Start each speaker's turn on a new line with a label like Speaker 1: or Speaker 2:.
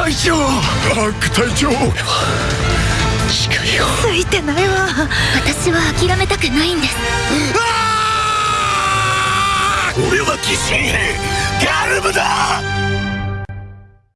Speaker 1: 隊長アーク隊長近いよ
Speaker 2: ついてないわ私は諦めたくないんです。
Speaker 1: 俺は疑心ガ